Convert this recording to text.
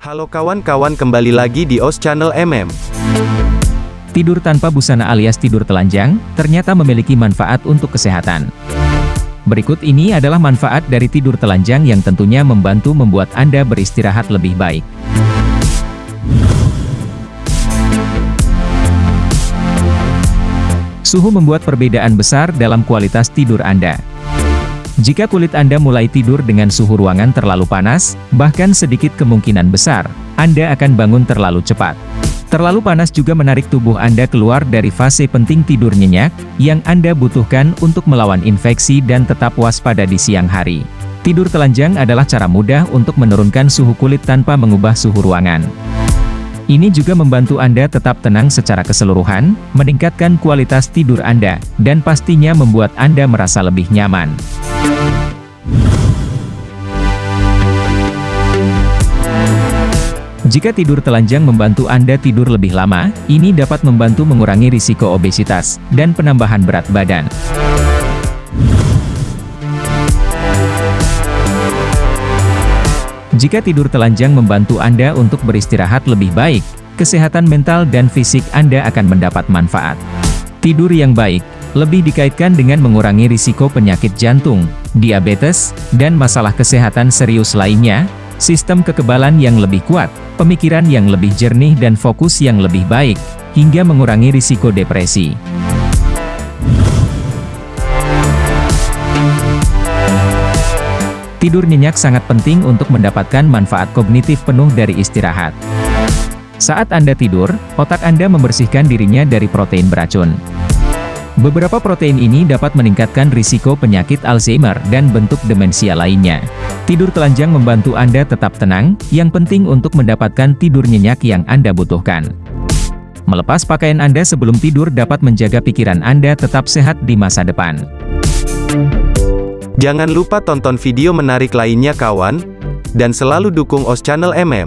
Halo kawan-kawan kembali lagi di OS Channel MM. Tidur tanpa busana alias tidur telanjang, ternyata memiliki manfaat untuk kesehatan. Berikut ini adalah manfaat dari tidur telanjang yang tentunya membantu membuat Anda beristirahat lebih baik. Suhu membuat perbedaan besar dalam kualitas tidur Anda. Jika kulit Anda mulai tidur dengan suhu ruangan terlalu panas, bahkan sedikit kemungkinan besar, Anda akan bangun terlalu cepat. Terlalu panas juga menarik tubuh Anda keluar dari fase penting tidur nyenyak, yang Anda butuhkan untuk melawan infeksi dan tetap waspada di siang hari. Tidur telanjang adalah cara mudah untuk menurunkan suhu kulit tanpa mengubah suhu ruangan. Ini juga membantu Anda tetap tenang secara keseluruhan, meningkatkan kualitas tidur Anda, dan pastinya membuat Anda merasa lebih nyaman. Jika tidur telanjang membantu Anda tidur lebih lama, ini dapat membantu mengurangi risiko obesitas, dan penambahan berat badan. Jika tidur telanjang membantu Anda untuk beristirahat lebih baik, kesehatan mental dan fisik Anda akan mendapat manfaat. Tidur yang baik, lebih dikaitkan dengan mengurangi risiko penyakit jantung, diabetes, dan masalah kesehatan serius lainnya, sistem kekebalan yang lebih kuat, pemikiran yang lebih jernih dan fokus yang lebih baik, hingga mengurangi risiko depresi. Tidur nyenyak sangat penting untuk mendapatkan manfaat kognitif penuh dari istirahat. Saat Anda tidur, otak Anda membersihkan dirinya dari protein beracun. Beberapa protein ini dapat meningkatkan risiko penyakit Alzheimer dan bentuk demensia lainnya. Tidur telanjang membantu Anda tetap tenang, yang penting untuk mendapatkan tidur nyenyak yang Anda butuhkan. Melepas pakaian Anda sebelum tidur dapat menjaga pikiran Anda tetap sehat di masa depan. Jangan lupa tonton video menarik lainnya kawan, dan selalu dukung OS Channel MM.